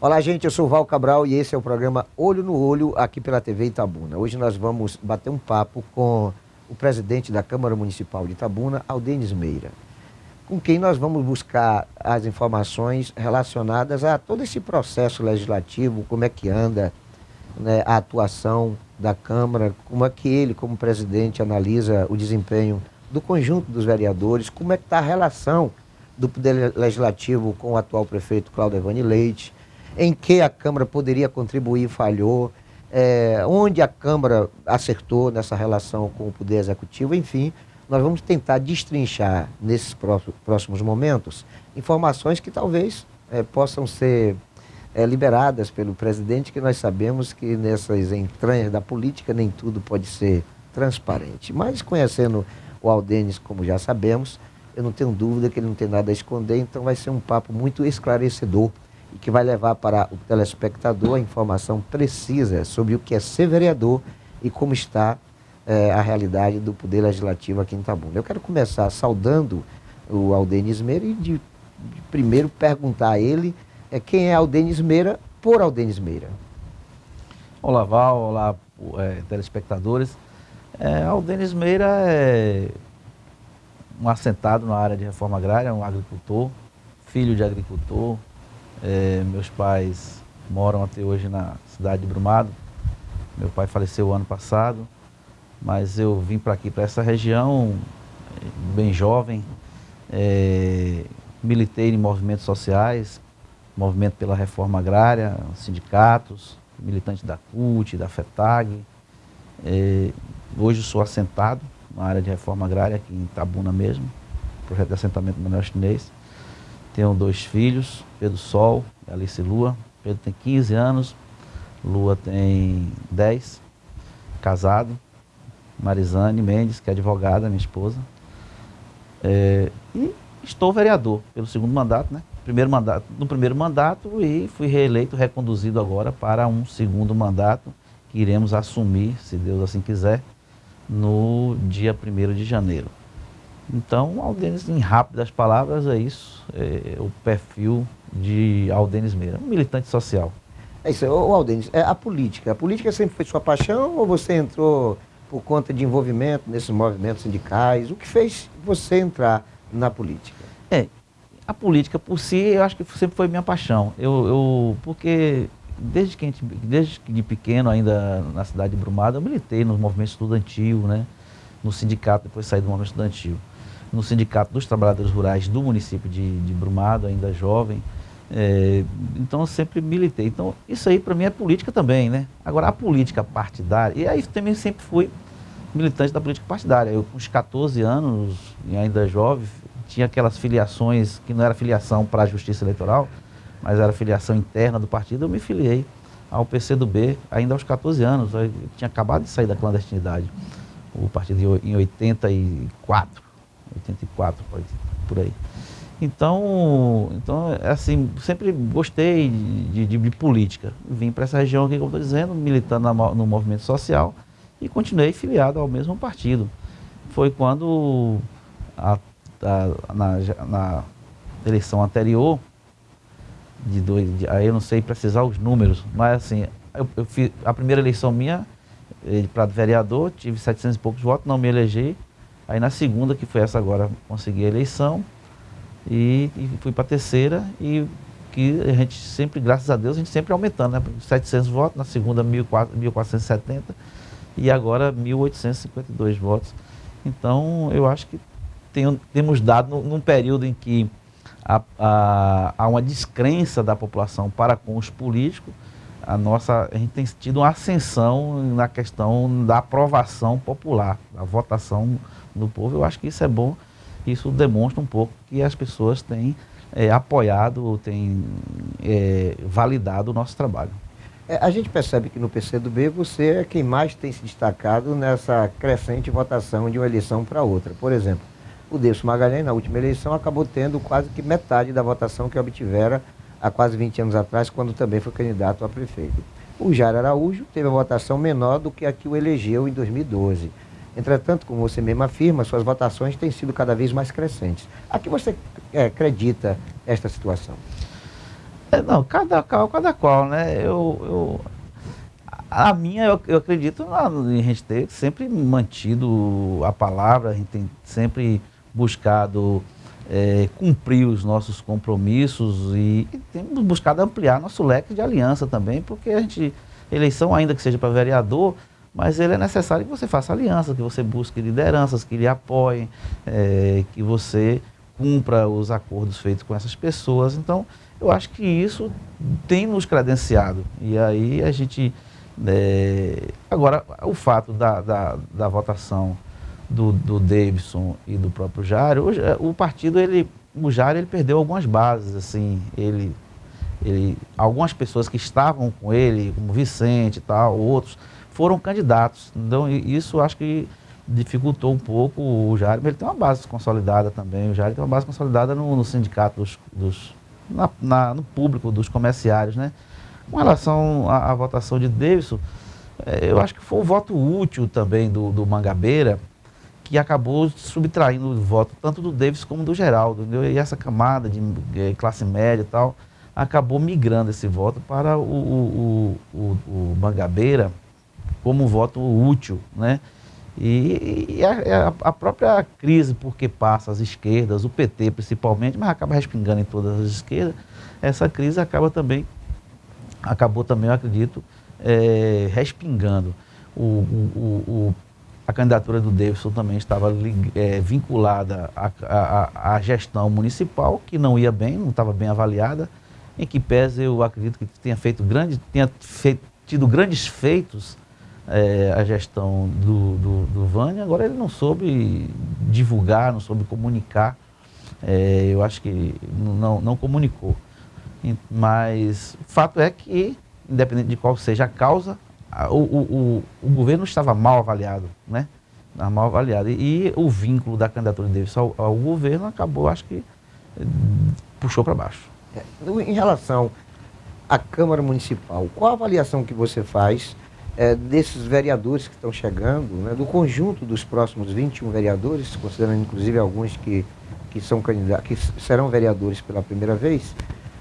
Olá, gente, eu sou Val Cabral e esse é o programa Olho no Olho aqui pela TV Itabuna. Hoje nós vamos bater um papo com o presidente da Câmara Municipal de Itabuna, Aldenis Meira, com quem nós vamos buscar as informações relacionadas a todo esse processo legislativo, como é que anda né, a atuação da Câmara, como é que ele, como presidente, analisa o desempenho do conjunto dos vereadores, como é que está a relação do Poder Legislativo com o atual prefeito Cláudio Evani Leite, em que a Câmara poderia contribuir e falhou, é, onde a Câmara acertou nessa relação com o Poder Executivo, enfim, nós vamos tentar destrinchar nesses próximos momentos informações que talvez é, possam ser é, liberadas pelo presidente, que nós sabemos que nessas entranhas da política nem tudo pode ser transparente. Mas conhecendo o Aldenes, como já sabemos, eu não tenho dúvida que ele não tem nada a esconder, então vai ser um papo muito esclarecedor e que vai levar para o telespectador a informação precisa sobre o que é ser vereador e como está é, a realidade do Poder Legislativo aqui em Itabuna. Eu quero começar saudando o Aldenis Meira e de, de primeiro perguntar a ele é, quem é Aldenis Meira por Aldenis Meira. Olá Val, olá é, telespectadores. É, Aldenis Meira é um assentado na área de reforma agrária, um agricultor, filho de agricultor. É, meus pais moram até hoje na cidade de Brumado. Meu pai faleceu ano passado, mas eu vim para aqui, para essa região, bem jovem. É, militei em movimentos sociais, movimento pela reforma agrária, sindicatos, militante da CUT, da FETAG. É, hoje sou assentado na área de reforma agrária aqui em Itabuna mesmo, projeto de assentamento manuel chinês. Tenho dois filhos, Pedro Sol e Alice Lua. Pedro tem 15 anos, Lua tem 10, casado. Marizane Mendes, que é advogada, minha esposa. É, e estou vereador pelo segundo mandato, né? Primeiro mandato, no primeiro mandato e fui reeleito, reconduzido agora para um segundo mandato que iremos assumir, se Deus assim quiser, no dia 1 de janeiro. Então, Aldenis, em rápidas palavras, é isso, é o perfil de Aldenis Meira, um militante social. É isso, ô Aldenis, é a política, a política sempre foi sua paixão ou você entrou por conta de envolvimento nesses movimentos sindicais? O que fez você entrar na política? É, a política por si, eu acho que sempre foi minha paixão. Eu, eu porque desde que gente, desde de pequeno, ainda na cidade de Brumado, eu militei no movimento estudantil, né? no sindicato, depois saí do movimento estudantil, no sindicato dos trabalhadores rurais do município de, de Brumado, ainda jovem. É, então eu sempre militei. Então isso aí para mim é política também, né? Agora a política partidária, e aí também sempre fui militante da política partidária. Eu com uns 14 anos, e ainda jovem, tinha aquelas filiações que não era filiação para a justiça eleitoral, mas era filiação interna do partido, eu me filiei ao PCdoB ainda aos 14 anos. Eu tinha acabado de sair da clandestinidade. O partido em 84, 84 por aí. Então, então assim, sempre gostei de, de, de política. Vim para essa região aqui, como estou dizendo, militando no movimento social e continuei filiado ao mesmo partido. Foi quando, a, a, na, na eleição anterior, de dois, de, aí eu não sei precisar os números, mas assim, eu, eu fiz a primeira eleição minha para vereador, tive 700 e poucos votos, não me elegi. Aí na segunda, que foi essa agora, consegui a eleição e, e fui para a terceira e que a gente sempre, graças a Deus, a gente sempre aumentando, né? 700 votos, na segunda 1470 e agora 1.852 votos. Então, eu acho que tem, temos dado num período em que há, uma descrença da população para com os políticos, a nossa a gente tem tido uma ascensão na questão da aprovação popular, da votação do povo. Eu acho que isso é bom, isso demonstra um pouco que as pessoas têm é, apoiado, têm é, validado o nosso trabalho. É, a gente percebe que no PCdoB você é quem mais tem se destacado nessa crescente votação de uma eleição para outra. Por exemplo, o Deus Magalhães, na última eleição, acabou tendo quase que metade da votação que obtivera há quase 20 anos atrás, quando também foi candidato a prefeito. O Jair Araújo teve a votação menor do que a que o elegeu em 2012. Entretanto, como você mesmo afirma, suas votações têm sido cada vez mais crescentes. A que você é, acredita esta situação? É, não, cada qual, cada qual, né? Eu, eu a minha, eu, eu acredito em a gente ter sempre mantido a palavra, a gente tem sempre buscado é, cumprir os nossos compromissos e, e temos buscado ampliar nosso leque de aliança também, porque a gente, eleição ainda que seja para vereador, mas ele é necessário que você faça aliança, que você busque lideranças que lhe apoiem, é, que você cumpra os acordos feitos com essas pessoas. Então, eu acho que isso tem nos credenciado. E aí a gente é, agora, o fato da, da, da votação do, do Davidson e do próprio Jário, o, o, partido, ele, o Jário, ele perdeu algumas bases, assim, ele, ele, algumas pessoas que estavam com ele, como Vicente e tal, outros, foram candidatos. Então, isso acho que dificultou um pouco o Jário, mas ele tem uma base consolidada também, o Jário tem uma base consolidada no, no sindicato dos, dos na, na, no público dos comerciários, né? Com relação à, à votação de Davidson, é, eu acho que foi o voto útil também do, do Mangabeira, que acabou subtraindo o voto tanto do Davis como do Geraldo. Entendeu? E essa camada de classe média e tal acabou migrando esse voto para o, o, o, o Mangabeira como voto útil. Né? E, e a, a, própria crise, porque passa as esquerdas, o PT principalmente, mas acaba respingando em todas as esquerdas, essa crise acaba também acabou também, eu acredito, é, respingando. O, o, o, a candidatura do Davidson também estava é, vinculada à, gestão municipal, que não ia bem, não estava bem avaliada, em que pese eu acredito que tenha feito grande, tenha feito, tido grandes feitos é, a gestão do, do, do Vânia, agora ele não soube divulgar, não soube comunicar, é, eu acho que não, não comunicou. Mas o fato é que, independente de qual seja a causa, o, o, o, governo estava mal avaliado, né? mal avaliado. E, e, o vínculo da candidatura dele ao, ao governo acabou, acho que, puxou para baixo. É, em relação à Câmara Municipal, qual a avaliação que você faz é, desses vereadores que estão chegando, né, do conjunto dos próximos 21 vereadores, considerando inclusive alguns que, que, são candidatos, que serão vereadores pela primeira vez,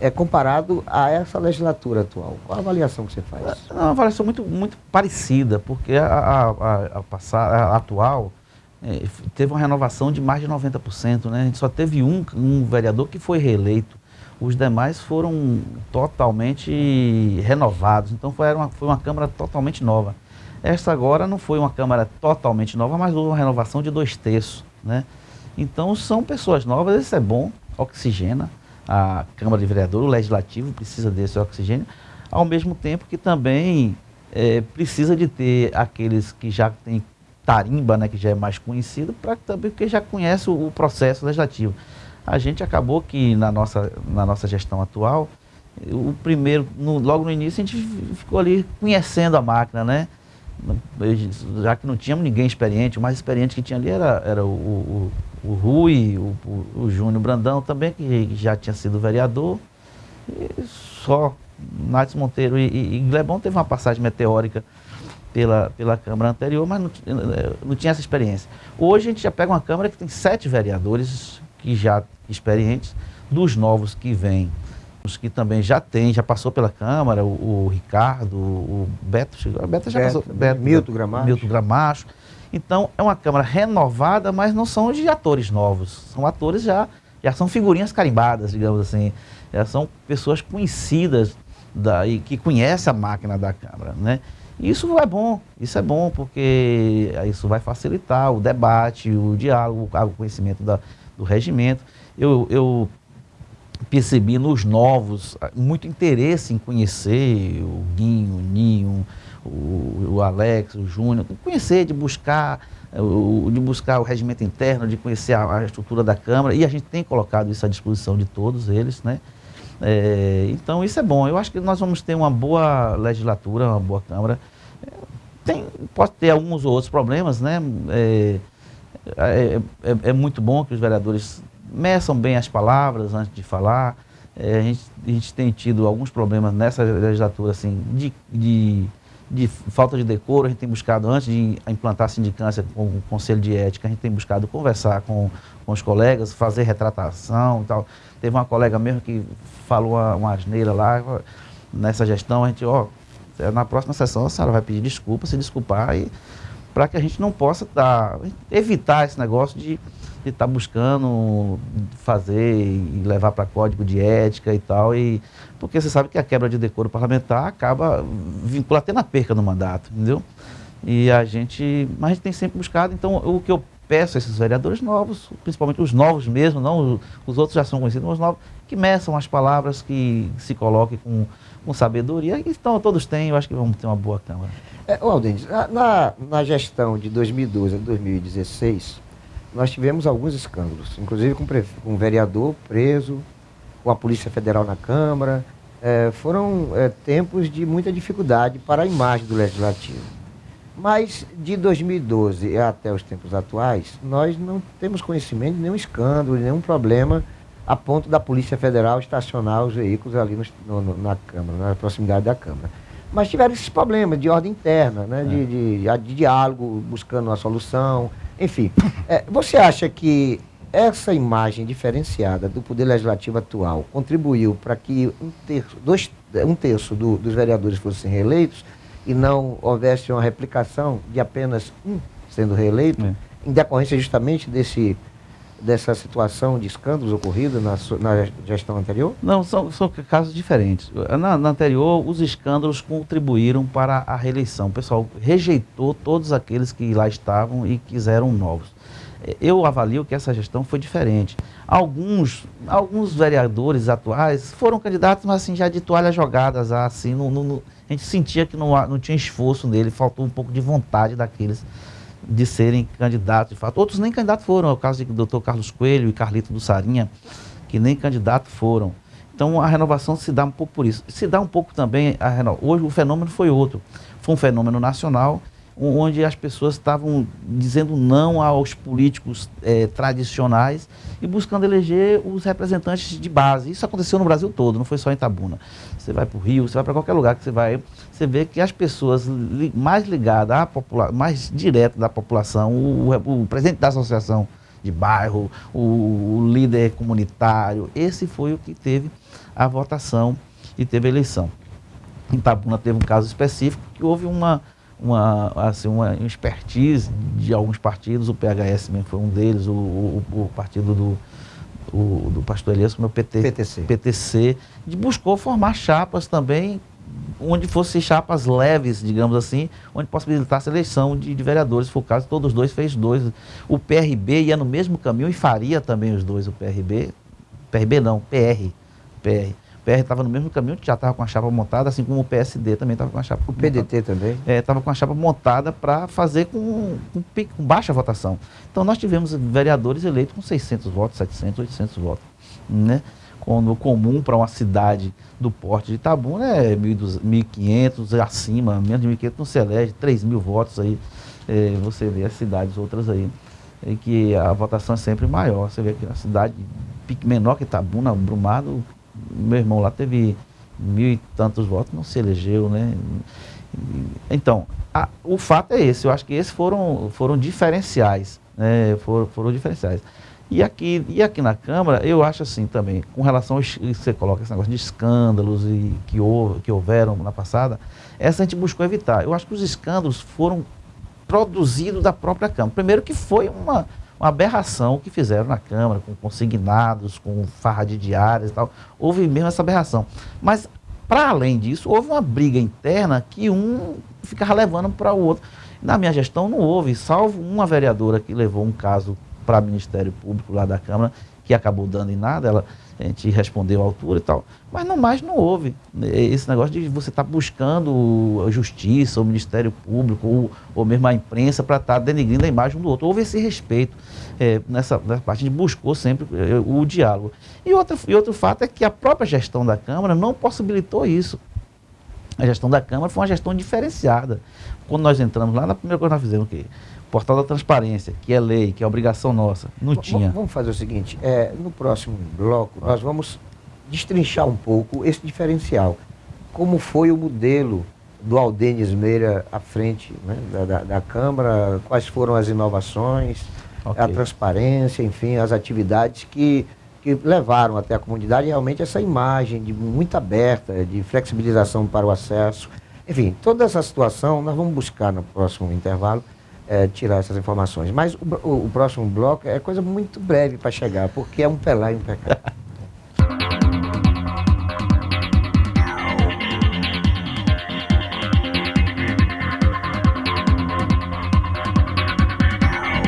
é, comparado a essa legislatura atual? Qual a avaliação que você faz? É uma avaliação muito, muito parecida, porque a, a, a, a, passar, a atual é, teve uma renovação de mais de 90%. Né? A gente só teve um, um vereador que foi reeleito. Os demais foram totalmente renovados. Então foi uma, foi uma Câmara totalmente nova. Esta agora não foi uma Câmara totalmente nova, mas houve uma renovação de dois terços. Né? Então são pessoas novas, isso é bom, oxigena a Câmara de Vereadores, o Legislativo precisa desse oxigênio, ao mesmo tempo que também é, precisa de ter aqueles que já têm tarimba, né, que já é mais conhecido, para também porque já conhece o, o, processo legislativo. A gente acabou que na nossa, na nossa gestão atual, o primeiro, no, logo no início, a gente ficou ali conhecendo a máquina, né? Já que não tínhamos ninguém experiente, o mais experiente que tinha ali era, era o, o o Rui, o, o, o Júnior Brandão também, que já tinha sido vereador, e só Nath Monteiro e, e, e Glebon teve uma passagem meteórica pela, pela Câmara anterior, mas não, não tinha essa experiência. Hoje a gente já pega uma Câmara que tem sete vereadores que já experientes, dos novos que vêm, os que também já tem, já passou pela Câmara, o, o Ricardo, o Beto, o Beto já Beto, passou, Beto, Milton Gramacho. Milton Gramacho então, é uma Câmara renovada, mas não são de atores novos. São atores já, já são figurinhas carimbadas, digamos assim. Já são pessoas conhecidas da, e que conhecem a máquina da Câmara, né? Isso é bom, isso é bom, porque isso vai facilitar o debate, o diálogo, o conhecimento da, do regimento. Eu, eu percebi nos novos muito interesse em conhecer o Guinho, o Ninho, o, o Alex, o Júnior, conhecer, de buscar, o, de buscar o regimento interno, de conhecer a, a, estrutura da Câmara, e a gente tem colocado isso à disposição de todos eles, né? É, então isso é bom. Eu acho que nós vamos ter uma boa legislatura, uma boa Câmara. Tem, pode ter alguns ou outros problemas, né? É, é, é, é muito bom que os vereadores meçam bem as palavras antes de falar. É, a, gente, a, gente, tem tido alguns problemas nessa legislatura, assim, de, de de falta de decoro, a gente tem buscado, antes de implantar a sindicância com o Conselho de Ética, a gente tem buscado conversar com, com os colegas, fazer retratação e tal. Teve uma colega mesmo que falou uma, uma asneira lá, nessa gestão, a gente, ó, na próxima sessão a senhora vai pedir desculpa, se desculpar, e para que a gente não possa dar, evitar esse negócio de estar tá buscando fazer e levar para código de ética e tal, e porque você sabe que a quebra de decoro parlamentar acaba vinculando até na perca do mandato, entendeu? E a gente, mas a gente tem sempre buscado, então o que eu peço a esses vereadores novos, principalmente os novos mesmo, não os outros já são conhecidos, mas os novos, que meçam as palavras, que se coloquem com, com sabedoria. Então todos têm, eu acho que vamos ter uma boa Câmara. É, na, na gestão de 2012 a 2016, nós tivemos alguns escândalos, inclusive com, com um vereador preso, com a Polícia Federal na Câmara. É, foram é, tempos de muita dificuldade para a imagem do Legislativo. Mas de 2012 até os tempos atuais, nós não temos conhecimento de nenhum escândalo, de nenhum problema a ponto da Polícia Federal estacionar os veículos ali no, no, na Câmara, na proximidade da Câmara. Mas tiveram esses problemas de ordem interna, né, é. de, de, de, diálogo, buscando uma solução, enfim. É, você acha que essa imagem diferenciada do Poder Legislativo atual contribuiu para que um terço, dois, um terço do, dos vereadores fossem reeleitos? E não houvesse uma replicação de apenas um sendo reeleito, é. em decorrência justamente desse, dessa situação de escândalos ocorridos na, na gestão anterior? Não, são, são casos diferentes. Na, na, anterior, os escândalos contribuíram para a reeleição. O pessoal rejeitou todos aqueles que lá estavam e quiseram novos. Eu avalio que essa gestão foi diferente. Alguns, alguns vereadores atuais foram candidatos, mas assim, já de toalhas jogadas, assim, no, no a gente sentia que não, não tinha esforço nele, faltou um pouco de vontade daqueles de serem candidatos, de fato. Outros nem candidatos foram, é o caso do doutor Carlos Coelho e Carlito do Sarinha, que nem candidato foram. Então a renovação se dá um pouco por isso. Se dá um pouco também, a hoje o fenômeno foi outro. Foi um fenômeno nacional onde as pessoas estavam dizendo não aos políticos é, tradicionais e buscando eleger os representantes de base. Isso aconteceu no Brasil todo, não foi só em Tabuna. Você vai para o Rio, você vai para qualquer lugar que você vai, você vê que as pessoas li, mais ligadas à população, mais direto da população, o, o, presidente da associação de bairro, o, o líder comunitário, esse foi o que teve a votação e teve a eleição. Em Tabuna teve um caso específico que houve uma uma, assim, uma expertise de alguns partidos, o PHS mesmo foi um deles, o, o, o partido do, o, do pastor Elias, o PT, PTC. PTC, de buscou formar chapas também, onde fossem chapas leves, digamos assim, onde possibilitasse a eleição de, de vereadores, se for o caso, todos os dois fez dois. O PRB ia no mesmo caminho e faria também os dois, o PRB, PRB não, PR, PR. PR estava no mesmo caminho, já estava com a chapa montada, assim como o PSD também estava com a chapa O PDT montada. também? Estava é, com a chapa montada para fazer com, com, com, baixa votação. Então nós tivemos vereadores eleitos com 600 votos, 700, 800 votos. Né? Quando o comum para uma cidade do porte de Itabuna é 1.500 acima, menos de 1.500 não se elege, 3 mil votos aí. É, você vê as cidades outras aí, em que a votação é sempre maior. Você vê que a cidade menor que Itabuna, Brumado, meu irmão lá teve mil e tantos votos, não se elegeu, né? Então, a, o fato é esse, eu acho que esses foram, foram diferenciais, né? Foram, foram diferenciais. E aqui, e aqui na Câmara, eu acho assim também, com relação ao você coloca esse negócio de escândalos e que, houve, que houveram na passada, essa a gente buscou evitar. Eu acho que os escândalos foram produzidos da própria Câmara. Primeiro que foi uma, uma aberração que fizeram na Câmara, com consignados, com farra de diárias e tal. Houve mesmo essa aberração. Mas, para além disso, houve uma briga interna que um ficava levando para o outro. Na minha gestão não houve, salvo uma vereadora que levou um caso para o Ministério Público lá da Câmara, que acabou dando em nada, ela, a gente respondeu à altura e tal. Mas não mais não houve esse negócio de você estar tá buscando a justiça, o Ministério Público, ou, ou mesmo a imprensa para estar tá denegrindo a imagem um do outro. Houve esse respeito é, nessa, nessa parte, a gente buscou sempre é, o diálogo. E outro, e outro fato é que a própria gestão da Câmara não possibilitou isso. A gestão da Câmara foi uma gestão diferenciada. Quando nós entramos lá, na primeira coisa que nós fizemos o quê? Portal da Transparência, que é lei, que é obrigação nossa. Não v tinha. Vamos fazer o seguinte, é, no próximo bloco nós vamos destrinchar um pouco esse diferencial. Como foi o modelo do Aldenis Meira à frente né, da, da, da, Câmara, quais foram as inovações, okay. a transparência, enfim, as atividades que, que levaram até a comunidade realmente essa imagem de muito aberta, de flexibilização para o acesso. Enfim, toda essa situação nós vamos buscar no próximo intervalo é, tirar essas informações. Mas o, o, o, próximo bloco é coisa muito breve para chegar, porque é um pelar e um pecado.